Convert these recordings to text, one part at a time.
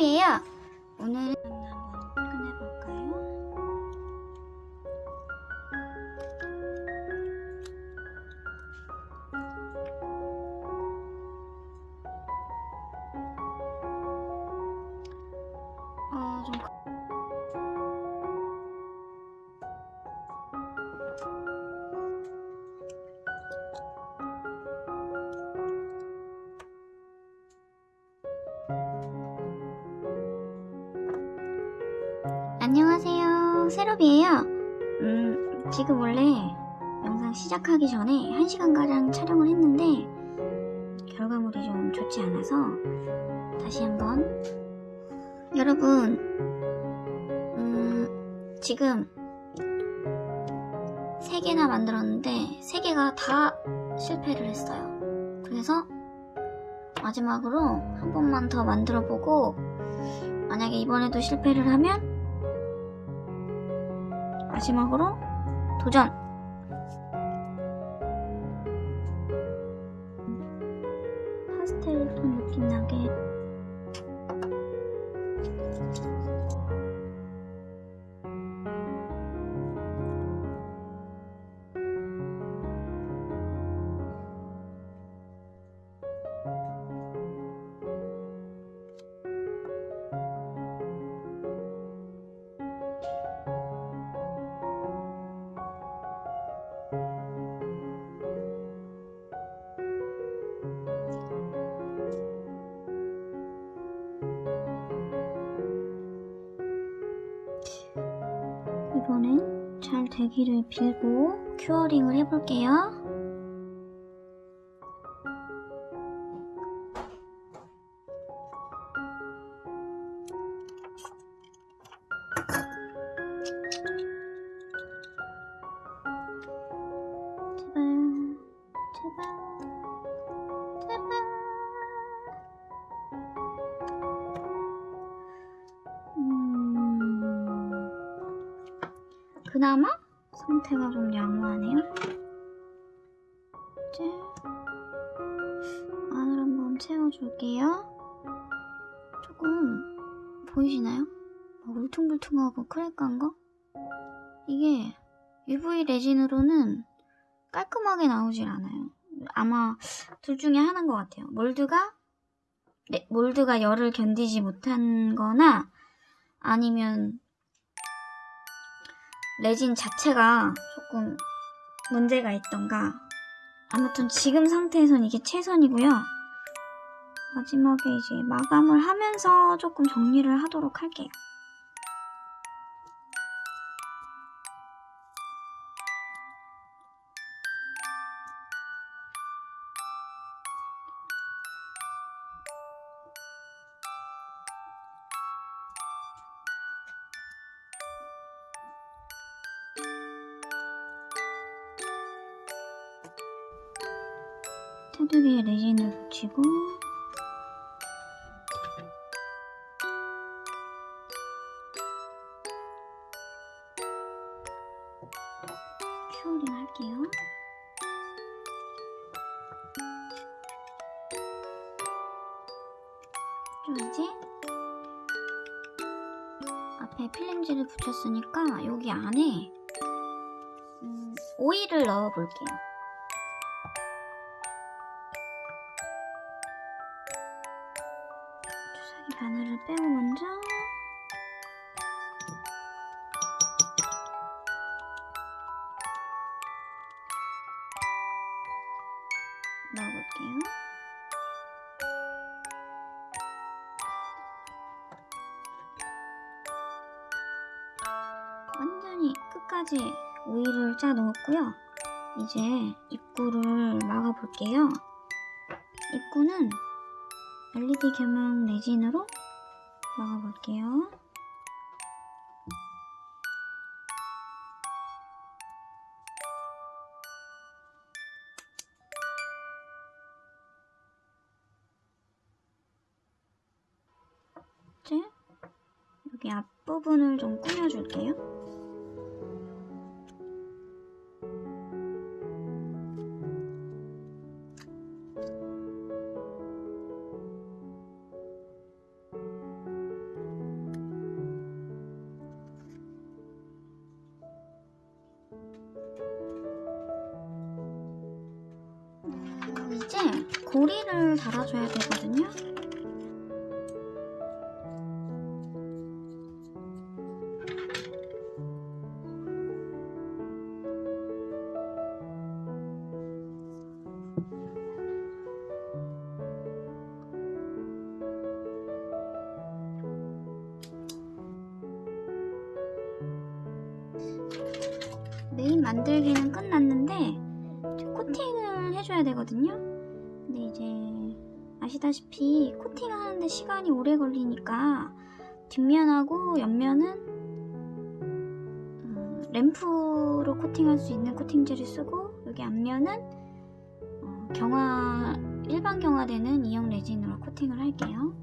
안녕하 안녕하세요. 세롭이에요. 음, 지금 원래 영상 시작하기 전에 1시간가량 촬영을 했는데 결과물이 좀 좋지 않아서 다시 한번 여러분 음, 지금 3개나 만들었는데 3개가 다 실패를 했어요. 그래서 마지막으로 한 번만 더 만들어 보고 만약에 이번에도 실패를 하면 마지막으로 도전! 파스텔 톤 느낌 나게 되기를 빌고 큐어링을 해볼게요. 음... 그나마 상태가 좀 양호하네요. 이제 안을 한번 채워줄게요. 조금 보이시나요? 막 울퉁불퉁하고 크랙한 거? 이게 UV 레진으로는 깔끔하게 나오질 않아요. 아마 둘 중에 하나인 것 같아요. 몰드가 네, 몰드가 열을 견디지 못한 거나 아니면 레진 자체가 조금 문제가 있던가 아무튼 지금 상태에선 이게 최선이고요. 마지막에 이제 마감을 하면서 조금 정리를 하도록 할게요. 테두리에 레진을 붙이고 큐어링 할게요. 좀 이제 앞에 필름지를 붙였으니까 여기 안에 음, 오일을 넣어 볼게요. 주사기 바늘을 빼고 먼저 넣어볼게요. 완전히 끝까지 오일을 짜 넣었고요. 이제 입구를 막아볼게요. 입구는 LED 겸용 레진으로 막아볼게요. 이제 여기 앞부분을 좀 꾸며줄게요. 고리를 달아줘야 되거든요. 메인 만들기는 끝났는데 코팅을 해줘야 되거든요. 근데 이제 아시다시피 코팅을 하는데 시간이 오래 걸리니까 뒷면하고 옆면은 음, 램프로 코팅할 수 있는 코팅제를 쓰고 여기 앞면은 어, 경화 일반 경화되는 이형 레진으로 코팅을 할게요.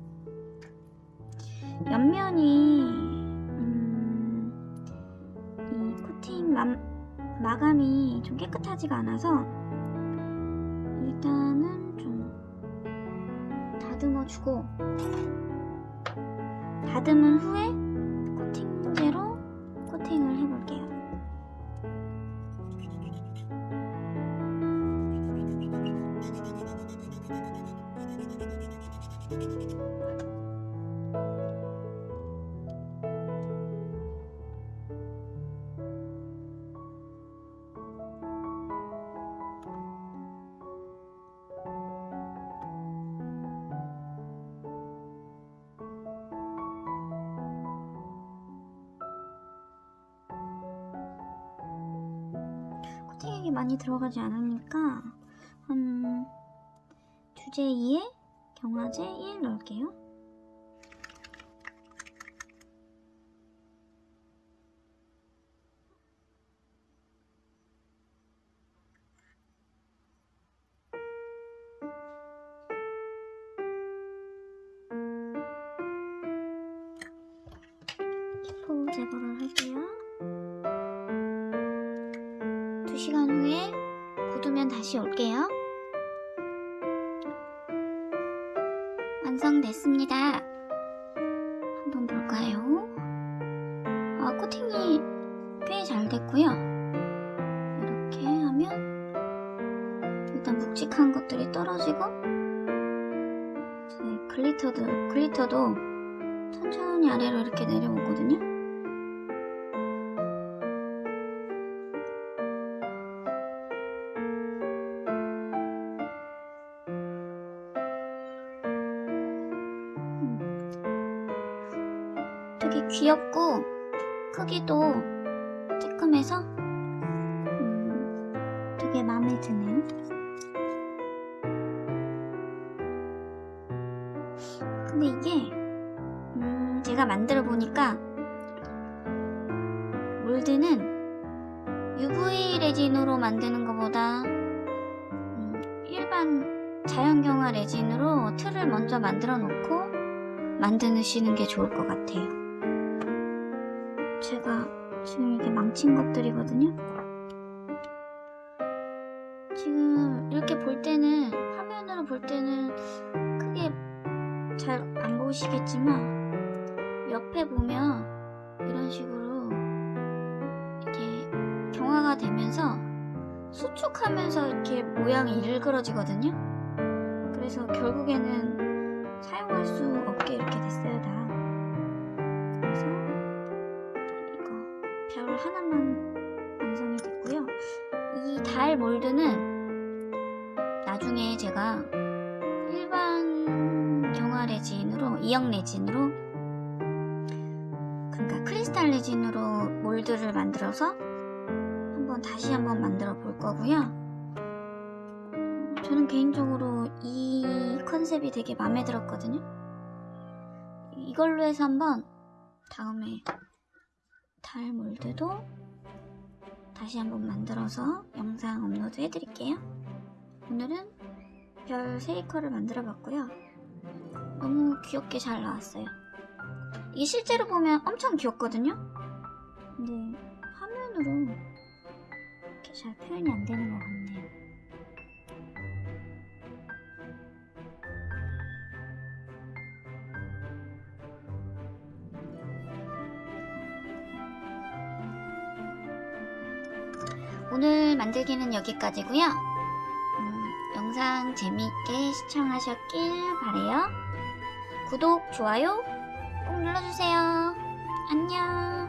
옆면이 음, 이 코팅 마, 마감이 좀 깨끗하지가 않아서 일단은 좀 다듬어 주고 다듬은 후에 코팅제로 많이 들어가지 않으니까 한 주제 2에 경화제 1 넣을게요. 2시간 후에 굳으면 다시 올게요. 완성됐습니다. 한번 볼까요? 아, 코팅이 꽤 잘 됐고요. 이렇게 하면 일단 묵직한 것들이 떨어지고 glitter도, glitter도 천천히 아래로 이렇게 내려오거든요. 되게 귀엽고 크기도 쬐끔해서 음, 되게 마음에 드네요. 근데 이게 음, 제가 만들어 보니까 몰드는 UV 레진으로 만드는 것보다 음, 일반 자연경화 레진으로 틀을 먼저 만들어 놓고 만드시는 게 좋을 것 같아요. 제가 지금 이게 망친 것들이거든요. 지금 이렇게 볼 때는 화면으로 볼 때는 크게 잘 안 보이시겠지만 옆에 보면 이런 식으로 이렇게 경화가 되면서 수축하면서 이렇게 모양이 일그러지거든요. 그래서 결국에는 사용할 수 없게 이렇게 됐어요 다. 별 하나만 완성이 됐고요. 이 달 몰드는 나중에 제가 일반 경화 레진으로 이형 레진으로 그러니까 크리스탈 레진으로 몰드를 만들어서 한번 다시 한번 만들어 볼 거고요. 저는 개인적으로 이 컨셉이 되게 마음에 들었거든요. 이걸로 해서 한번 다음에 달 몰드도 다시 한번 만들어서 영상 업로드 해드릴게요. 오늘은 별 세이커를 만들어 봤고요. 너무 귀엽게 잘 나왔어요. 이게 실제로 보면 엄청 귀엽거든요? 근데 화면으로 이렇게 잘 표현이 안 되는 것 같네요. 오늘 만들기는 여기까지고요. 음, 영상 재미있게 시청하셨길 바래요. 구독, 좋아요 꼭 눌러주세요. 안녕.